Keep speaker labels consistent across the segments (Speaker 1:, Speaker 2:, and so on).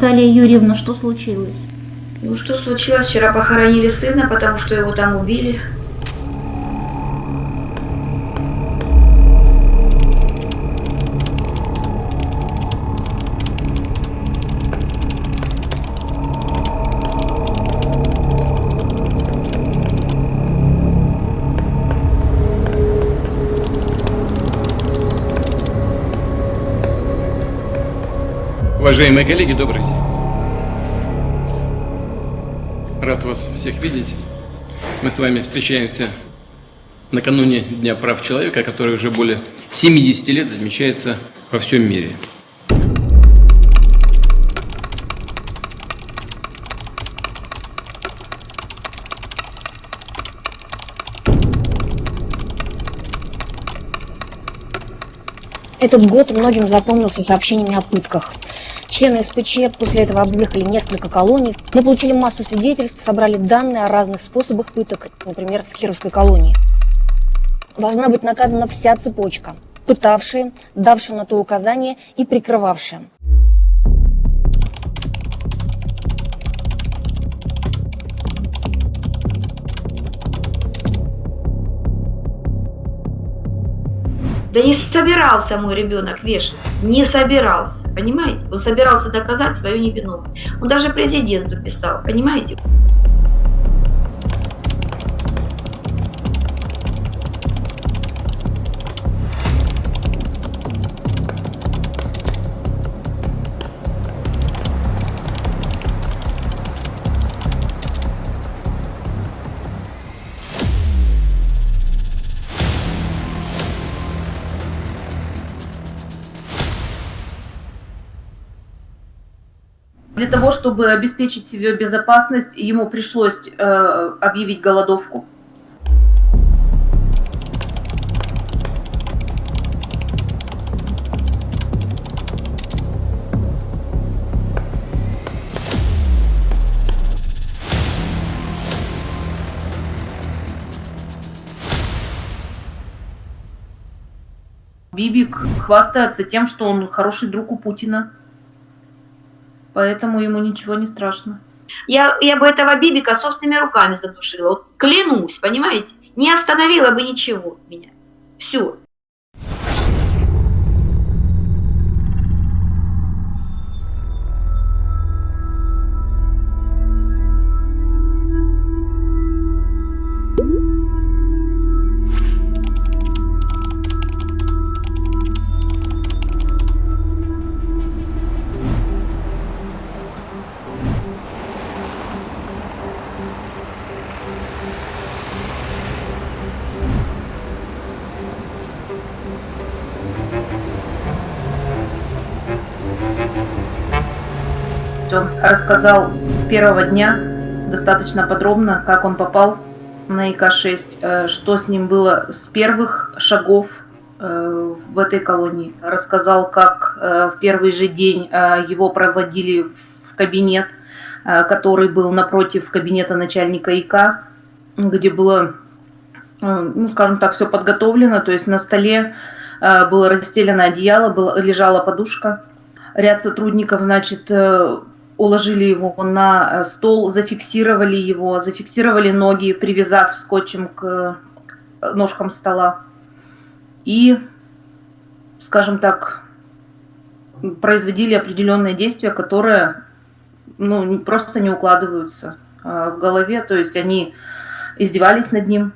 Speaker 1: Наталья Юрьевна, что случилось?
Speaker 2: Ну что случилось? Вчера похоронили сына, потому что его там убили.
Speaker 3: Уважаемые коллеги, добрый день. Рад вас всех видеть. Мы с вами встречаемся накануне Дня прав человека, который уже более 70 лет отмечается во всем мире.
Speaker 4: Этот год многим запомнился сообщениями о пытках. Члены СПЧ после этого объехали несколько колоний. Мы получили массу свидетельств, собрали данные о разных способах пыток, например, в Кировской колонии. Должна быть наказана вся цепочка. Пытавшие, давшие на то указание и прикрывавшие.
Speaker 2: Да не собирался мой ребенок вешать. Не собирался. Понимаете? Он собирался доказать свою невиновность. Он даже президенту писал. Понимаете?
Speaker 5: Для того, чтобы обеспечить себе безопасность, ему пришлось э, объявить голодовку. Бибик хвастается тем, что он хороший друг у Путина. Поэтому ему ничего не страшно.
Speaker 2: Я, я бы этого Бибика собственными руками задушила. Вот клянусь, понимаете? Не остановила бы ничего меня. Все.
Speaker 5: Рассказал с первого дня достаточно подробно, как он попал на ИК-6, э, что с ним было с первых шагов э, в этой колонии. Рассказал, как э, в первый же день его проводили в кабинет, который был напротив кабинета начальника ИК, где было, ну, скажем так, все подготовлено, то есть на столе было расстелено одеяло, была, лежала подушка. Ряд сотрудников, значит, уложили его на стол, зафиксировали его, зафиксировали ноги, привязав скотчем к ножкам стола. И, скажем так, производили определенные действия, которые ну, просто не укладываются в голове. То есть они издевались над ним,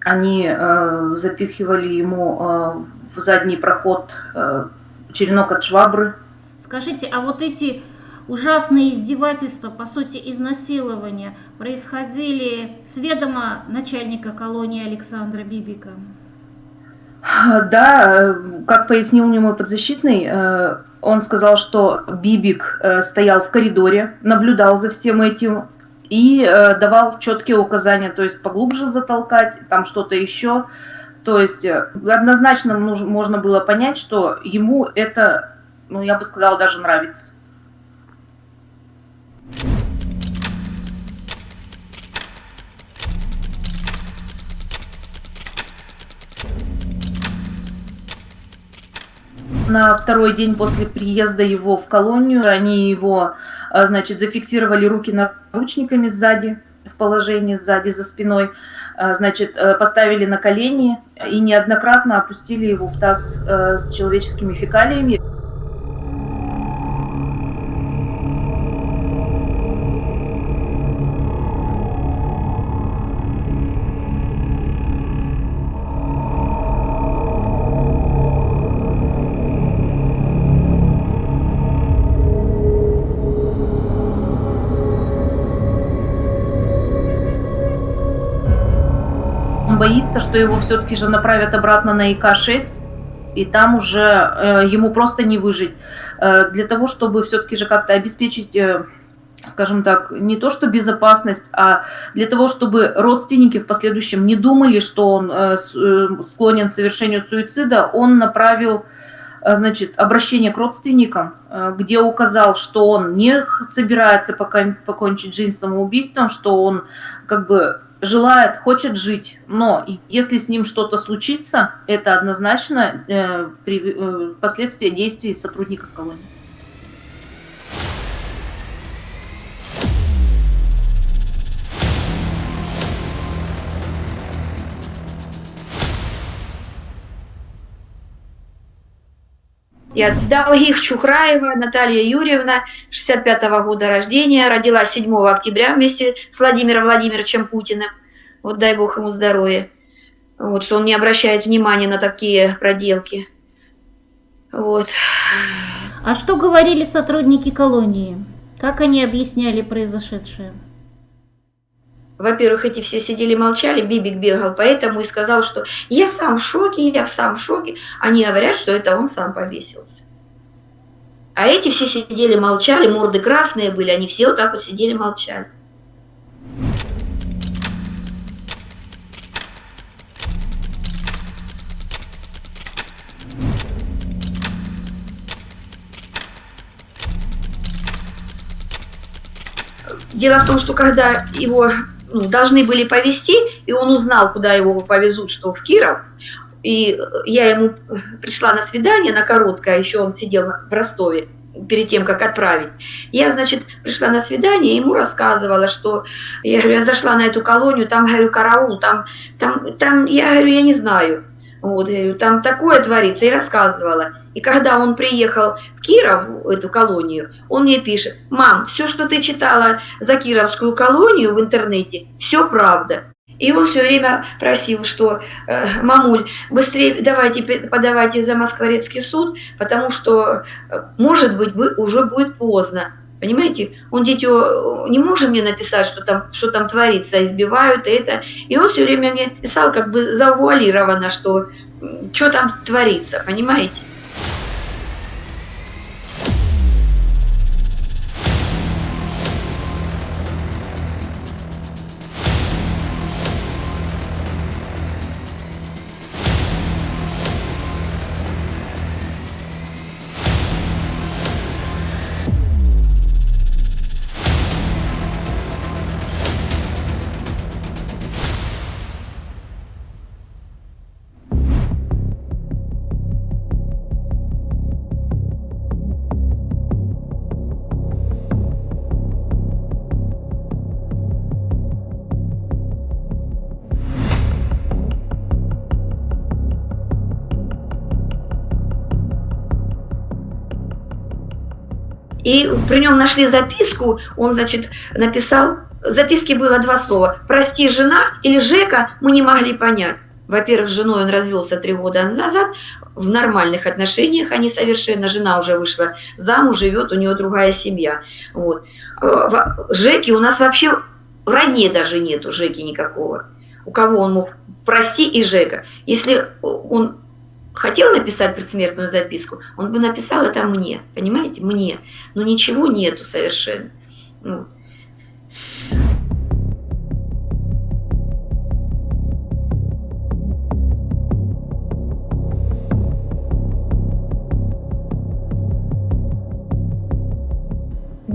Speaker 5: они э, запихивали ему э, в задний проход э, черенок от швабры.
Speaker 1: Скажите, а вот эти ужасные издевательства, по сути изнасилования, происходили с ведома начальника колонии Александра Бибика?
Speaker 5: Да, как пояснил мне мой подзащитный, он сказал, что Бибик стоял в коридоре, наблюдал за всем этим и давал четкие указания, то есть поглубже затолкать, там что-то еще. То есть однозначно можно было понять, что ему это, ну я бы сказала, даже нравится. На второй день после приезда его в колонию они его, а, значит, зафиксировали руки наручниками сзади, в положении сзади за спиной, а, значит, э, поставили на колени и неоднократно опустили его в таз э, с человеческими фекалиями. Боится, что его все-таки же направят обратно на ИК-6, и там уже э, ему просто не выжить. Э, для того, чтобы все-таки же как-то обеспечить, э, скажем так, не то что безопасность, а для того, чтобы родственники в последующем не думали, что он э, э, склонен к совершению суицида, он направил э, значит, обращение к родственникам, э, где указал, что он не собирается пока покончить жизнь самоубийством, что он как бы желает, хочет жить, но если с ним что-то случится, это однозначно э, при, э, последствия действий сотрудников колонии.
Speaker 2: Я Долгих Чухраева Наталья Юрьевна, 65 -го года рождения, родилась 7 октября вместе с Владимиром Владимировичем Путиным. Вот дай бог ему здоровья. Вот, что он не обращает внимания на такие проделки. Вот.
Speaker 1: А что говорили сотрудники колонии? Как они объясняли произошедшее?
Speaker 2: Во-первых, эти все сидели молчали, Бибик бегал, поэтому и сказал, что я сам в шоке, я сам в шоке. Они говорят, что это он сам повесился. А эти все сидели молчали, морды красные были, они все вот так вот сидели молчали. Дело в том, что когда его должны были повезти, и он узнал, куда его повезут, что в Киров, и я ему пришла на свидание, на короткое, еще он сидел в Ростове, перед тем, как отправить. Я, значит, пришла на свидание, ему рассказывала, что я говорю, я зашла на эту колонию, там, говорю, караул, там, там, там, я говорю, я не знаю. Вот, там такое творится, и рассказывала. И когда он приехал в Киров, эту колонию, он мне пишет, мам, все, что ты читала за Кировскую колонию в интернете, все правда. И он все время просил, что э, мамуль, быстрее давайте подавайте за Москворецкий суд, потому что, э, может быть, уже будет поздно. Понимаете, он дитё не может мне написать, что там, что там творится, избивают это. И он все время мне писал как бы завуалированно, что что там творится, понимаете? И при нем нашли записку, он, значит, написал, в записке было два слова «прости, жена» или «Жека» мы не могли понять. Во-первых, с женой он развелся три года назад, в нормальных отношениях они совершенно, жена уже вышла замуж, живет, у нее другая семья. Вот. Жеки у нас вообще в родне даже нету Жеки никакого. У кого он мог прости и Жека. Если он хотел написать предсмертную записку, он бы написал это мне, понимаете, мне. Но ничего нету совершенно. Ну.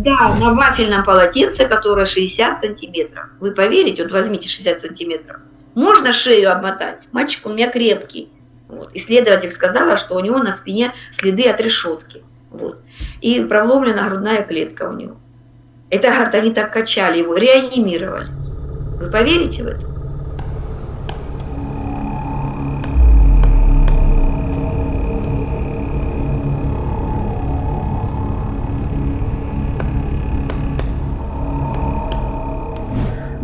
Speaker 2: Да, на вафельном полотенце, которое 60 сантиметров. Вы поверите, вот возьмите 60 сантиметров. Можно шею обмотать. Мальчик у меня крепкий. Вот. Исследователь сказала, что у него на спине следы от решетки. Вот. И проломлена грудная клетка у него. Это, говорит, они так качали его, реанимировали. Вы поверите в это?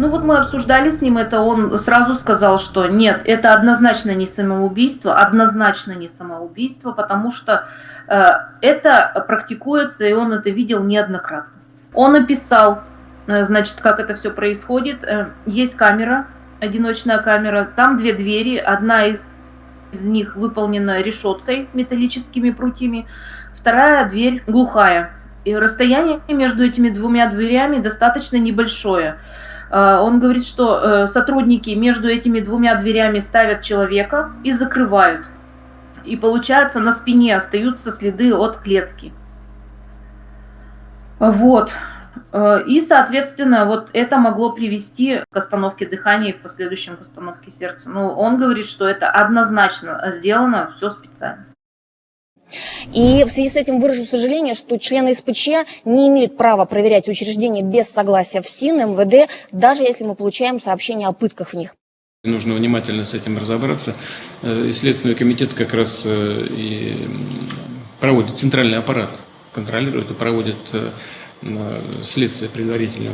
Speaker 5: Ну вот мы обсуждали с ним это, он сразу сказал, что нет, это однозначно не самоубийство, однозначно не самоубийство, потому что э, это практикуется, и он это видел неоднократно. Он описал, э, значит, как это все происходит. Э, есть камера, одиночная камера, там две двери, одна из из них выполнена решеткой металлическими прутьями, вторая дверь глухая. И расстояние между этими двумя дверями достаточно небольшое. Э, он говорит, что э, сотрудники между этими двумя дверями ставят человека и закрывают. И получается, на спине остаются следы от клетки. Вот. Э, и, соответственно, вот это могло привести к остановке дыхания и в последующем к остановке сердца. Но он говорит, что это однозначно сделано все специально.
Speaker 4: И в связи с этим выражу сожаление, что члены СПЧ не имеют права проверять учреждения без согласия ФСИН, МВД, даже если мы получаем сообщения о пытках в них.
Speaker 3: Нужно внимательно с этим разобраться. Э, и Следственный комитет как раз э, и проводит центральный аппарат, контролирует и проводит э, следствие предварительно.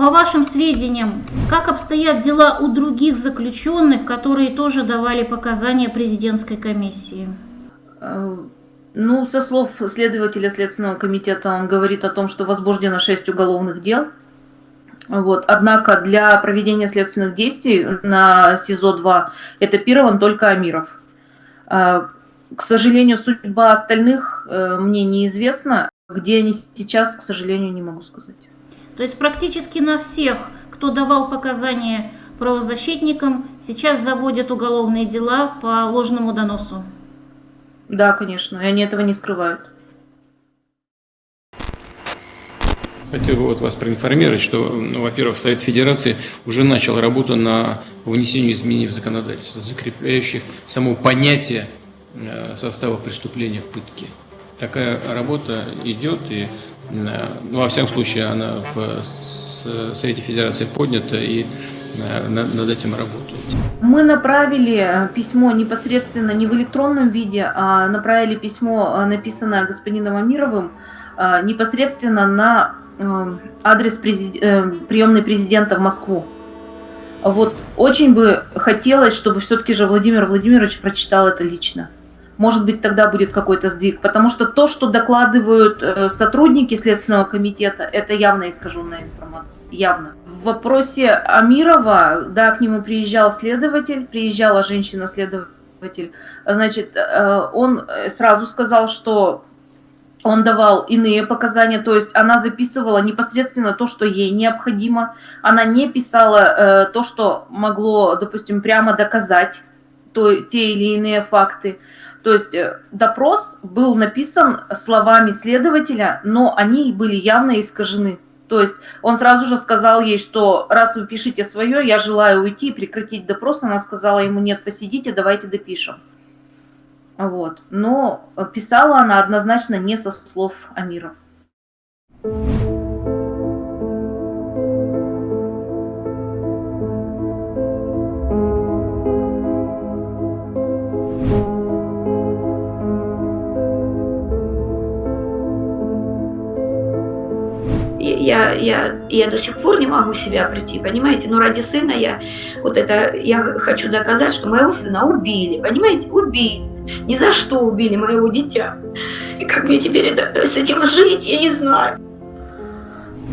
Speaker 1: По вашим сведениям, как обстоят дела у других заключенных, которые тоже давали показания президентской комиссии?
Speaker 5: Э, ну, со слов следователя Следственного комитета, он говорит о том, что возбуждено 6 уголовных дел. Вот. Однако для проведения следственных действий на СИЗО-2 этапирован только Амиров. Э, к сожалению, судьба остальных э, мне неизвестна. Где они сейчас, к сожалению, не могу сказать.
Speaker 1: То есть практически на всех, кто давал показания правозащитникам, сейчас заводят уголовные дела по ложному доносу.
Speaker 5: Да, конечно, и они этого не скрывают.
Speaker 3: Хотел бы вот вас проинформировать, что, ну, во-первых, Совет Федерации уже начал работу на внесению изменений в законодательство, закрепляющих само понятие э, состава преступления пытки. Такая работа идет, и ну, во всяком случае, она в Совете Федерации поднята и э, над этим работают.
Speaker 5: Мы направили э, письмо непосредственно не в электронном виде, а направили письмо, написанное господином Амировым, непосредственно на адрес президи... приемной президента в Москву. Вот очень бы хотелось, чтобы все-таки же Владимир Владимирович прочитал это лично может быть, тогда будет какой-то сдвиг. Потому что то, что докладывают э, сотрудники Следственного комитета, это явно искаженная информация. Явно. В вопросе Амирова, да, к нему приезжал следователь, приезжала женщина-следователь. Значит, э, он сразу сказал, что он давал иные показания, то есть она записывала непосредственно то, что ей необходимо. Она не писала э, то, что могло, допустим, прямо доказать то, те или иные факты. То есть э, допрос был написан словами следователя, но они были явно искажены. То есть он сразу же сказал ей, что раз вы пишете свое, я желаю уйти и прекратить допрос. Она сказала ему, нет, посидите, давайте допишем. Вот. Но писала она однозначно не со слов Амира.
Speaker 2: Я я, я до сих пор не могу себя прийти, понимаете? Но ради сына я вот это, я хочу доказать, что моего сына убили, понимаете? Убили. Ни за что убили моего дитя. И как мне теперь это, с этим жить, я не знаю.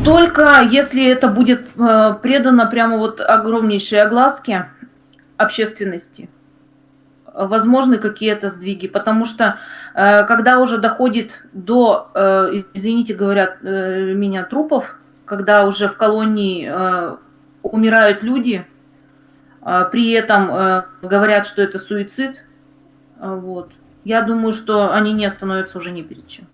Speaker 5: Только если это будет э, предано прямо вот огромнейшей огласке общественности, возможны какие-то сдвиги, потому что э, когда уже доходит до, э, извините, говорят э, меня, трупов, когда уже в колонии умирают люди, при этом говорят, что это суицид, вот, я думаю, что они не остановятся уже ни перед чем.